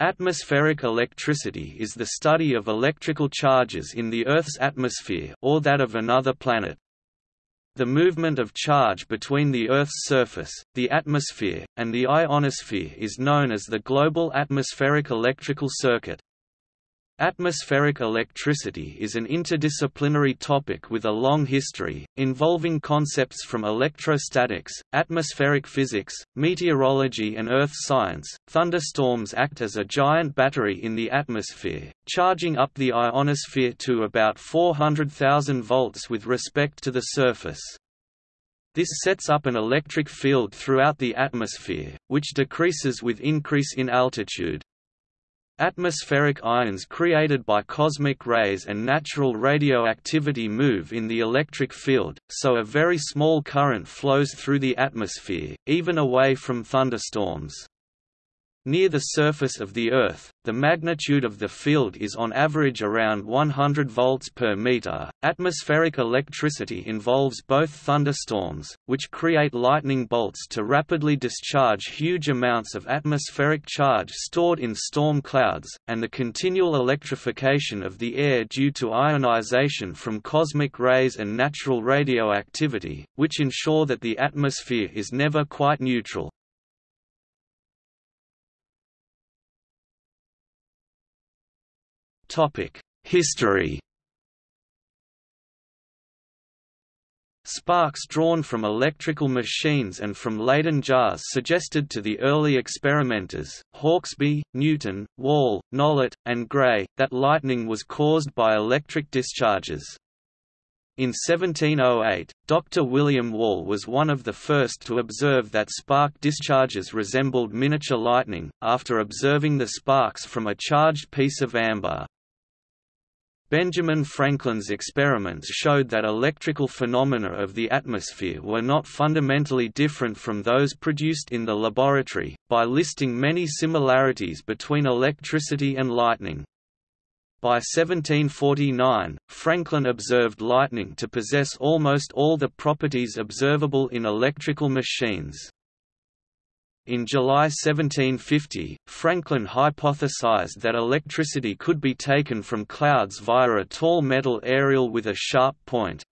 Atmospheric electricity is the study of electrical charges in the Earth's atmosphere or that of another planet. The movement of charge between the Earth's surface, the atmosphere, and the ionosphere is known as the global atmospheric electrical circuit. Atmospheric electricity is an interdisciplinary topic with a long history, involving concepts from electrostatics, atmospheric physics, meteorology and earth science. Thunderstorms act as a giant battery in the atmosphere, charging up the ionosphere to about 400,000 volts with respect to the surface. This sets up an electric field throughout the atmosphere, which decreases with increase in altitude. Atmospheric ions created by cosmic rays and natural radioactivity move in the electric field, so a very small current flows through the atmosphere, even away from thunderstorms. Near the surface of the Earth, the magnitude of the field is on average around 100 volts per meter. Atmospheric electricity involves both thunderstorms, which create lightning bolts to rapidly discharge huge amounts of atmospheric charge stored in storm clouds, and the continual electrification of the air due to ionization from cosmic rays and natural radioactivity, which ensure that the atmosphere is never quite neutral. History Sparks drawn from electrical machines and from Leyden jars suggested to the early experimenters, Hauksbee, Newton, Wall, Nollet, and Gray, that lightning was caused by electric discharges. In 1708, Dr. William Wall was one of the first to observe that spark discharges resembled miniature lightning, after observing the sparks from a charged piece of amber. Benjamin Franklin's experiments showed that electrical phenomena of the atmosphere were not fundamentally different from those produced in the laboratory, by listing many similarities between electricity and lightning. By 1749, Franklin observed lightning to possess almost all the properties observable in electrical machines. In July 1750, Franklin hypothesized that electricity could be taken from clouds via a tall metal aerial with a sharp point.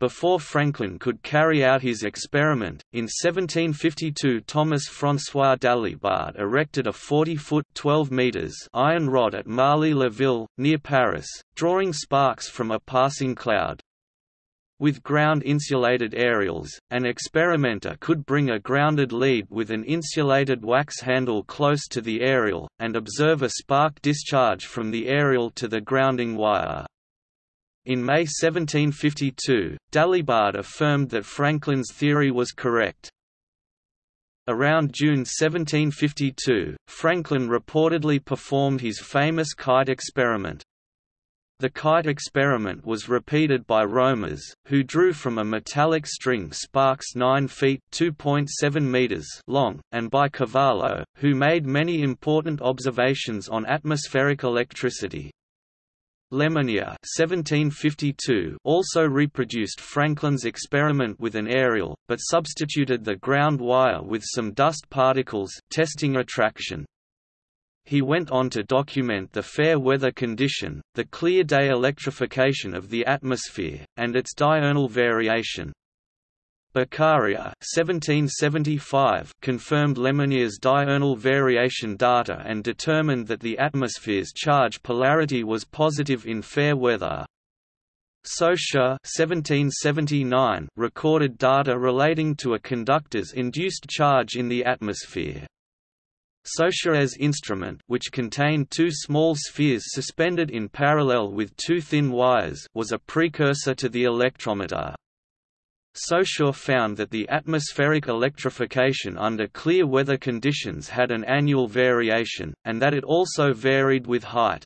Before Franklin could carry out his experiment, in 1752 Thomas François Dalibard erected a 40-foot iron rod at Marly-le-Ville, near Paris, drawing sparks from a passing cloud. With ground-insulated aerials, an experimenter could bring a grounded lead with an insulated wax handle close to the aerial, and observe a spark discharge from the aerial to the grounding wire. In May 1752, Dalibard affirmed that Franklin's theory was correct. Around June 1752, Franklin reportedly performed his famous kite experiment. The kite experiment was repeated by Romas, who drew from a metallic string sparks 9 feet meters long, and by Cavallo, who made many important observations on atmospheric electricity. Lemonnier also reproduced Franklin's experiment with an aerial, but substituted the ground wire with some dust particles testing attraction. He went on to document the fair weather condition, the clear day electrification of the atmosphere, and its diurnal variation. Beccaria 1775 confirmed Lemonnier's diurnal variation data and determined that the atmosphere's charge polarity was positive in fair weather. Saussure 1779 recorded data relating to a conductor's induced charge in the atmosphere. Saussure's instrument which contained two small spheres suspended in parallel with two thin wires was a precursor to the electrometer. Saussure found that the atmospheric electrification under clear weather conditions had an annual variation, and that it also varied with height.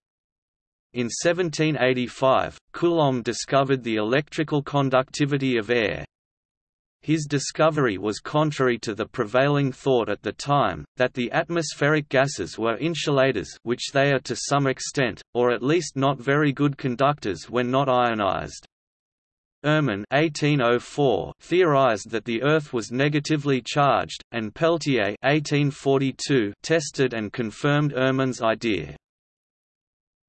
In 1785, Coulomb discovered the electrical conductivity of air, his discovery was contrary to the prevailing thought at the time, that the atmospheric gases were insulators which they are to some extent, or at least not very good conductors when not ionized. Erman 1804 theorized that the Earth was negatively charged, and Peltier 1842 tested and confirmed Erman's idea.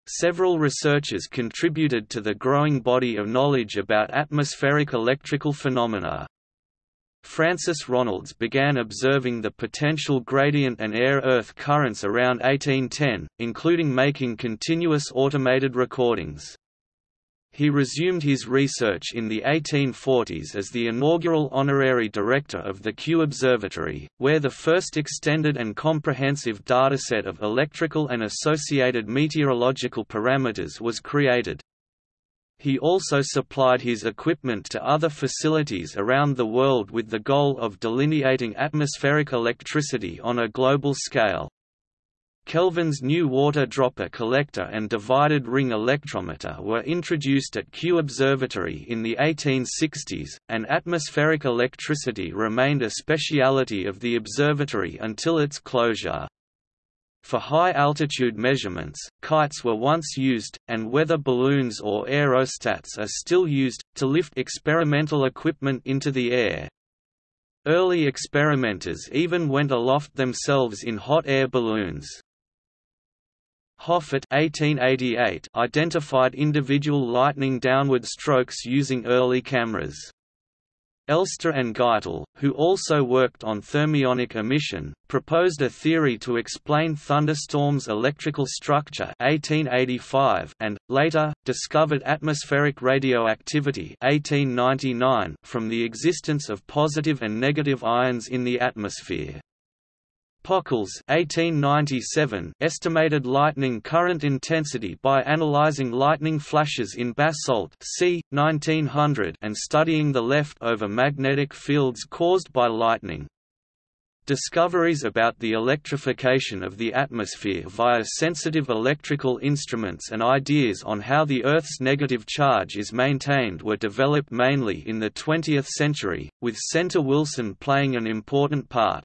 Several researchers contributed to the growing body of knowledge about atmospheric electrical phenomena. Francis Ronalds began observing the potential gradient and air-earth currents around 1810, including making continuous automated recordings. He resumed his research in the 1840s as the inaugural honorary director of the Kew Observatory, where the first extended and comprehensive dataset of electrical and associated meteorological parameters was created. He also supplied his equipment to other facilities around the world with the goal of delineating atmospheric electricity on a global scale. Kelvin's new water dropper collector and divided ring electrometer were introduced at Kew Observatory in the 1860s, and atmospheric electricity remained a speciality of the observatory until its closure. For high-altitude measurements, kites were once used, and weather balloons or aerostats are still used, to lift experimental equipment into the air. Early experimenters even went aloft themselves in hot air balloons. Hoffert 1888 identified individual lightning downward strokes using early cameras. Elster and Geitel, who also worked on thermionic emission, proposed a theory to explain thunderstorms' electrical structure 1885 and, later, discovered atmospheric radioactivity 1899 from the existence of positive and negative ions in the atmosphere. Pockels 1897 estimated lightning current intensity by analyzing lightning flashes in basalt c. 1900 and studying the left-over magnetic fields caused by lightning. Discoveries about the electrification of the atmosphere via sensitive electrical instruments and ideas on how the Earth's negative charge is maintained were developed mainly in the 20th century, with Senter Wilson playing an important part.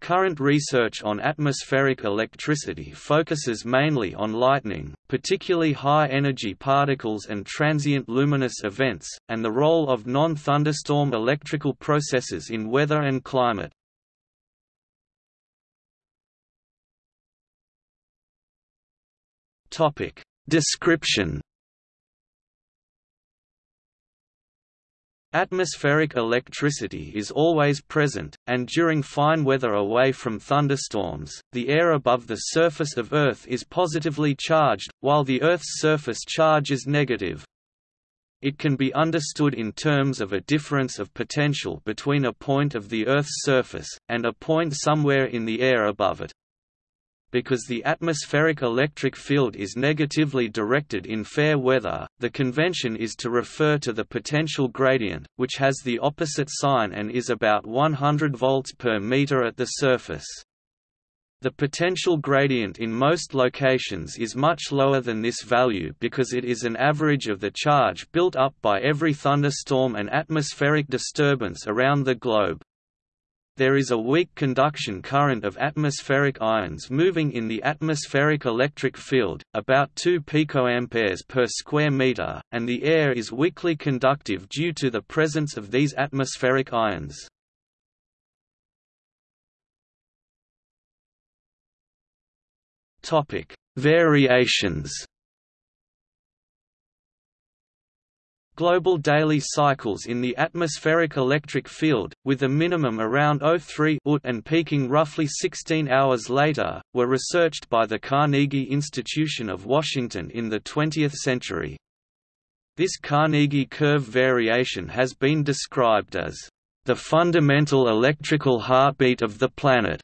Current research on atmospheric electricity focuses mainly on lightning, particularly high-energy particles and transient luminous events, and the role of non-thunderstorm electrical processes in weather and climate. Description Atmospheric electricity is always present, and during fine weather away from thunderstorms, the air above the surface of Earth is positively charged, while the Earth's surface charge is negative. It can be understood in terms of a difference of potential between a point of the Earth's surface, and a point somewhere in the air above it because the atmospheric electric field is negatively directed in fair weather, the convention is to refer to the potential gradient, which has the opposite sign and is about 100 volts per meter at the surface. The potential gradient in most locations is much lower than this value because it is an average of the charge built up by every thunderstorm and atmospheric disturbance around the globe there is a weak conduction current of atmospheric ions moving in the atmospheric electric field, about 2 picoamperes per square meter, and the air is weakly conductive due to the presence of these atmospheric ions. Topic: Variations global daily cycles in the atmospheric electric field, with a minimum around 03 UT and peaking roughly 16 hours later, were researched by the Carnegie Institution of Washington in the 20th century. This Carnegie curve variation has been described as the fundamental electrical heartbeat of the planet.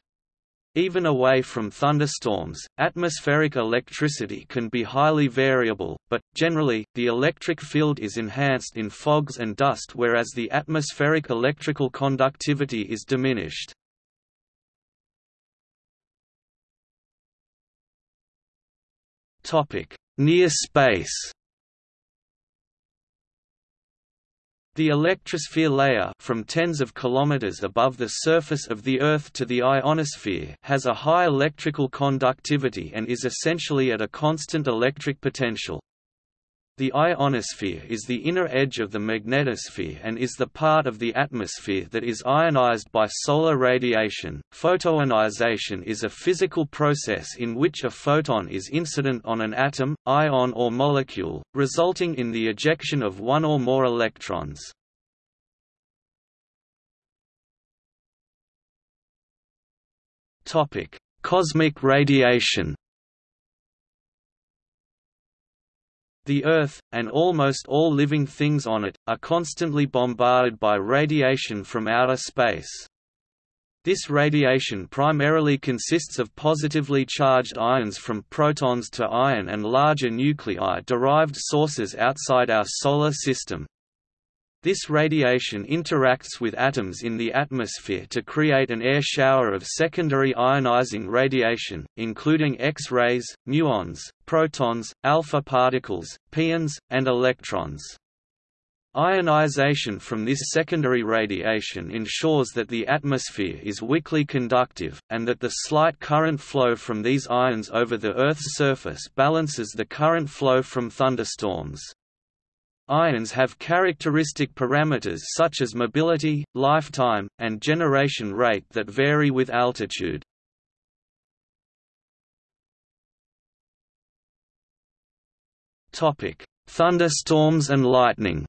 Even away from thunderstorms, atmospheric electricity can be highly variable, but, generally, the electric field is enhanced in fogs and dust whereas the atmospheric electrical conductivity is diminished. Near space The electrosphere layer from tens of kilometers above the surface of the Earth to the ionosphere has a high electrical conductivity and is essentially at a constant electric potential. The ionosphere is the inner edge of the magnetosphere and is the part of the atmosphere that is ionized by solar radiation. Photoionization is a physical process in which a photon is incident on an atom, ion or molecule, resulting in the ejection of one or more electrons. Topic: Cosmic radiation. The Earth, and almost all living things on it, are constantly bombarded by radiation from outer space. This radiation primarily consists of positively charged ions from protons to iron and larger nuclei-derived sources outside our Solar System. This radiation interacts with atoms in the atmosphere to create an air shower of secondary ionizing radiation, including X-rays, muons, protons, alpha particles, pions, and electrons. Ionization from this secondary radiation ensures that the atmosphere is weakly conductive, and that the slight current flow from these ions over the Earth's surface balances the current flow from thunderstorms. Ions have characteristic parameters such as mobility, lifetime, and generation rate that vary with altitude. Topic: Thunderstorms and lightning.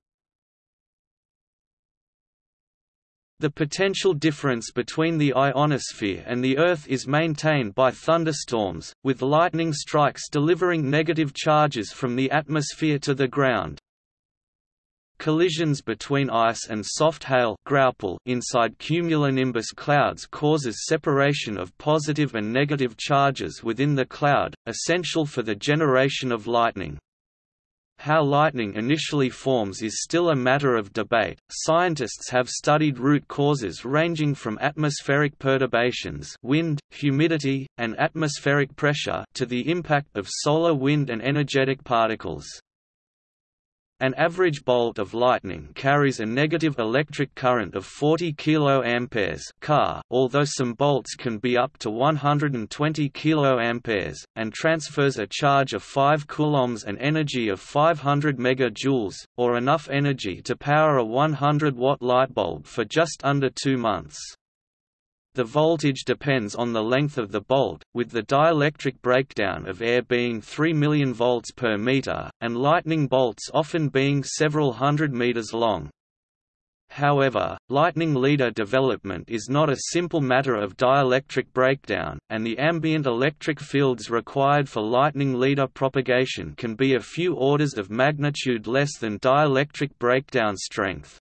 The potential difference between the ionosphere and the Earth is maintained by thunderstorms, with lightning strikes delivering negative charges from the atmosphere to the ground. Collisions between ice and soft hail inside cumulonimbus clouds causes separation of positive and negative charges within the cloud, essential for the generation of lightning. How lightning initially forms is still a matter of debate. Scientists have studied root causes ranging from atmospheric perturbations, wind, humidity, and atmospheric pressure to the impact of solar wind and energetic particles. An average bolt of lightning carries a negative electric current of 40 kA although some bolts can be up to 120 kA, and transfers a charge of 5 coulombs and energy of 500 MJ, or enough energy to power a 100-watt light bulb for just under two months. The voltage depends on the length of the bolt, with the dielectric breakdown of air being 3 million volts per meter, and lightning bolts often being several hundred meters long. However, lightning leader development is not a simple matter of dielectric breakdown, and the ambient electric fields required for lightning leader propagation can be a few orders of magnitude less than dielectric breakdown strength.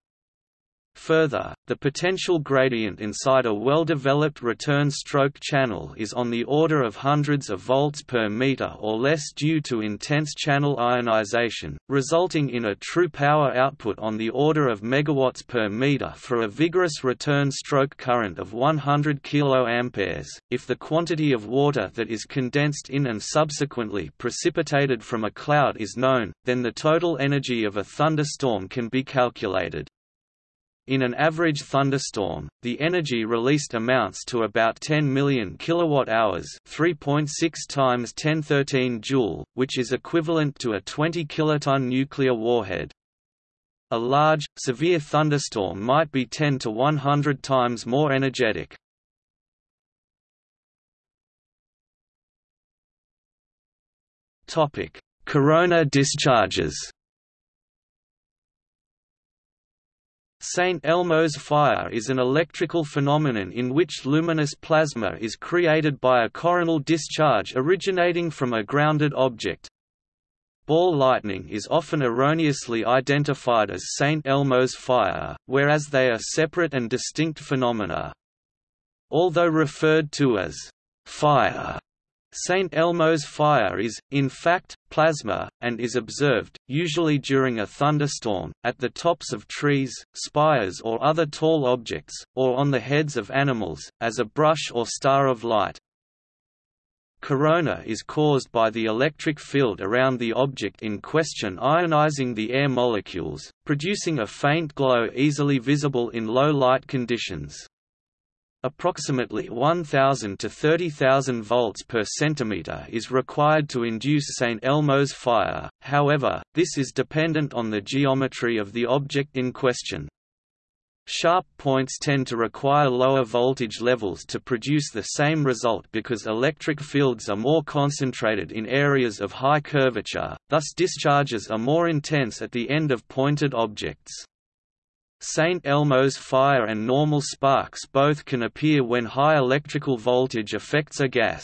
Further, the potential gradient inside a well-developed return stroke channel is on the order of hundreds of volts per meter or less due to intense channel ionization, resulting in a true power output on the order of megawatts per meter for a vigorous return stroke current of 100 kA. If the quantity of water that is condensed in and subsequently precipitated from a cloud is known, then the total energy of a thunderstorm can be calculated. In an average thunderstorm, the energy released amounts to about 10 million kilowatt-hours, 3.6 times 1013 joule, which is equivalent to a 20 kiloton nuclear warhead. A large, severe thunderstorm might be 10 to 100 times more energetic. Topic: Corona discharges. St. Elmo's fire is an electrical phenomenon in which luminous plasma is created by a coronal discharge originating from a grounded object. Ball lightning is often erroneously identified as St. Elmo's fire, whereas they are separate and distinct phenomena. Although referred to as fire St. Elmo's fire is, in fact, plasma, and is observed, usually during a thunderstorm, at the tops of trees, spires or other tall objects, or on the heads of animals, as a brush or star of light. Corona is caused by the electric field around the object in question ionizing the air molecules, producing a faint glow easily visible in low light conditions. Approximately 1000 to 30,000 volts per centimeter is required to induce St. Elmo's fire, however, this is dependent on the geometry of the object in question. Sharp points tend to require lower voltage levels to produce the same result because electric fields are more concentrated in areas of high curvature, thus discharges are more intense at the end of pointed objects. St. Elmo's fire and normal sparks both can appear when high electrical voltage affects a gas.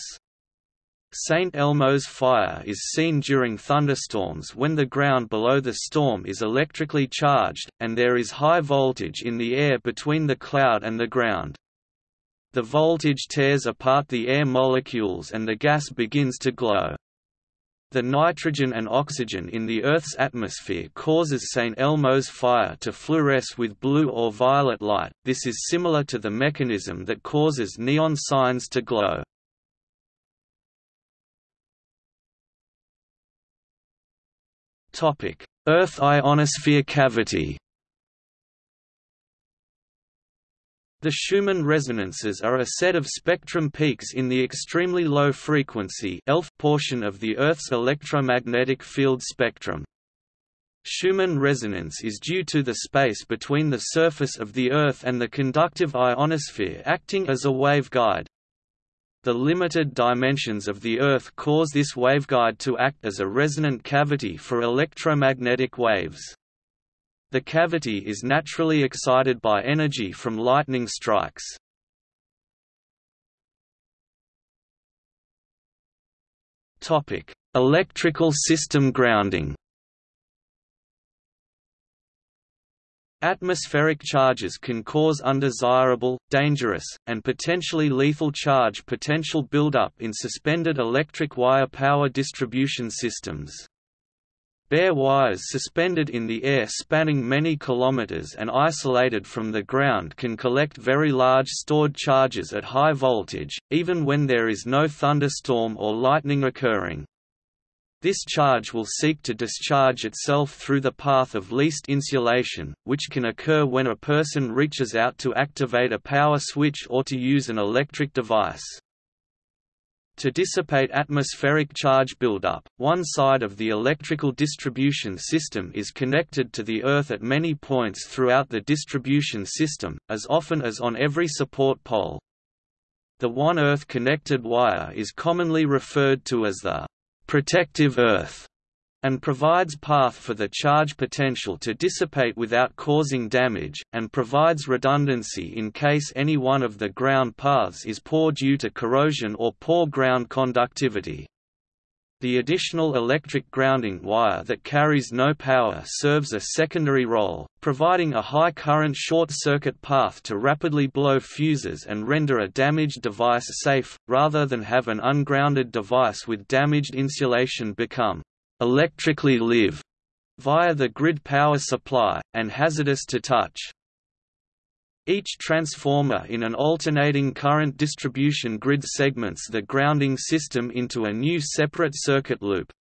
St. Elmo's fire is seen during thunderstorms when the ground below the storm is electrically charged, and there is high voltage in the air between the cloud and the ground. The voltage tears apart the air molecules and the gas begins to glow. The nitrogen and oxygen in the Earth's atmosphere causes St. Elmo's fire to fluoresce with blue or violet light, this is similar to the mechanism that causes neon signs to glow. Topic: Earth ionosphere cavity. The Schumann resonances are a set of spectrum peaks in the extremely low frequency ELF portion of the Earth's electromagnetic field spectrum. Schumann resonance is due to the space between the surface of the Earth and the conductive ionosphere acting as a waveguide. The limited dimensions of the Earth cause this waveguide to act as a resonant cavity for electromagnetic waves. The cavity is naturally excited by energy from lightning strikes. Electrical system grounding Atmospheric charges can cause undesirable, dangerous, and potentially lethal charge potential buildup in suspended electric wire power distribution systems. Bare wires suspended in the air spanning many kilometers and isolated from the ground can collect very large stored charges at high voltage, even when there is no thunderstorm or lightning occurring. This charge will seek to discharge itself through the path of least insulation, which can occur when a person reaches out to activate a power switch or to use an electric device. To dissipate atmospheric charge buildup, one side of the electrical distribution system is connected to the Earth at many points throughout the distribution system, as often as on every support pole. The one Earth-connected wire is commonly referred to as the protective earth and provides path for the charge potential to dissipate without causing damage, and provides redundancy in case any one of the ground paths is poor due to corrosion or poor ground conductivity. The additional electric grounding wire that carries no power serves a secondary role, providing a high current short-circuit path to rapidly blow fuses and render a damaged device safe, rather than have an ungrounded device with damaged insulation become electrically live via the grid power supply, and hazardous to touch. Each transformer in an alternating current distribution grid segments the grounding system into a new separate circuit loop.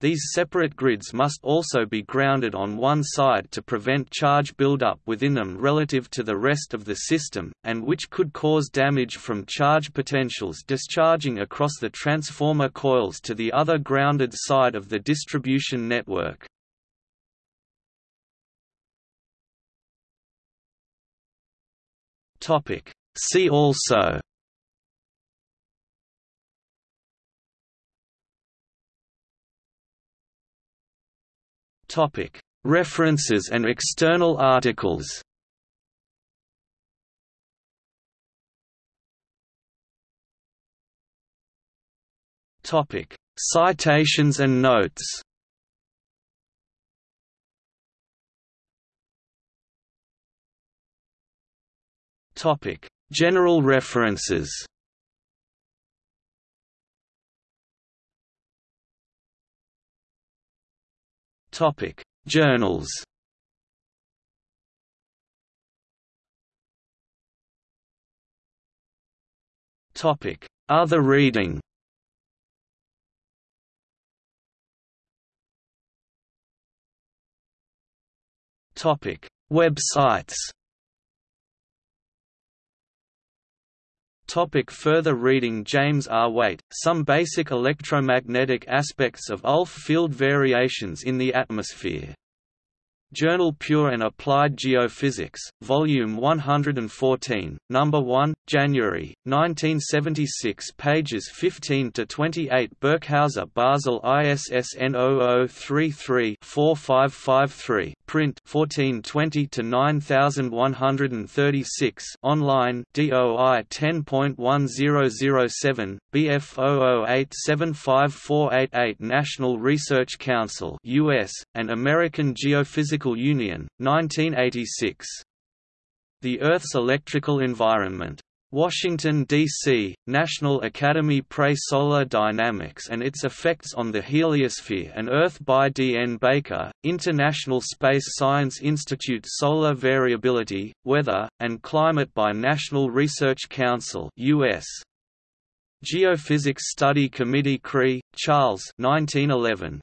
These separate grids must also be grounded on one side to prevent charge buildup within them relative to the rest of the system, and which could cause damage from charge potentials discharging across the transformer coils to the other grounded side of the distribution network. See also References and external articles Topic. Citations and notes Topic: General references. Topic: Journals. Topic: Other reading. Topic: Websites. Topic further reading James R. Wait, Some Basic Electromagnetic Aspects of ULF Field Variations in the Atmosphere Journal Pure and Applied Geophysics, Volume 114, Number 1, January, 1976 pages 15–28 Birkhauser Basel ISSN 0033-4553 print 1420 to 9136 online DOI 10.1007, BF 00875488 National Research Council US, and American Geophysical Union, 1986. The Earth's Electrical Environment. Washington, D.C., National Academy Pre Solar Dynamics and its Effects on the Heliosphere and Earth by D. N. Baker, International Space Science Institute Solar Variability, Weather, and Climate by National Research Council US. Geophysics Study Committee Chree, Charles 1911.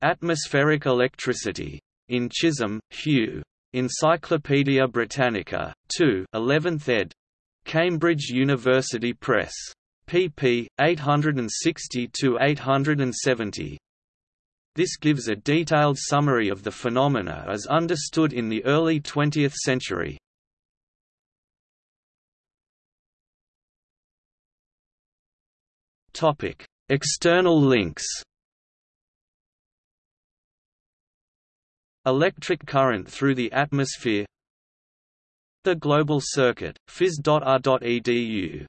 Atmospheric Electricity. In Chisholm, Hugh. Encyclopædia Britannica, 2 11th ed. Cambridge University Press. pp. 860–870. This gives a detailed summary of the phenomena as understood in the early 20th century. External links Electric current through the atmosphere The Global Circuit, phys.ar.edu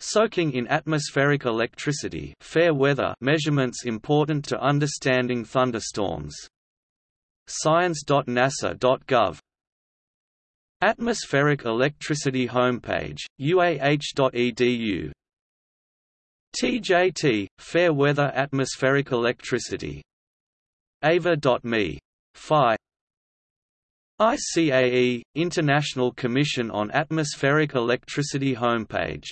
Soaking in atmospheric electricity fair weather measurements important to understanding thunderstorms. Science.nasa.gov Atmospheric electricity homepage, uah.edu TJT, fair weather atmospheric electricity. Ava.me. Phi ICAE, International Commission on Atmospheric Electricity homepage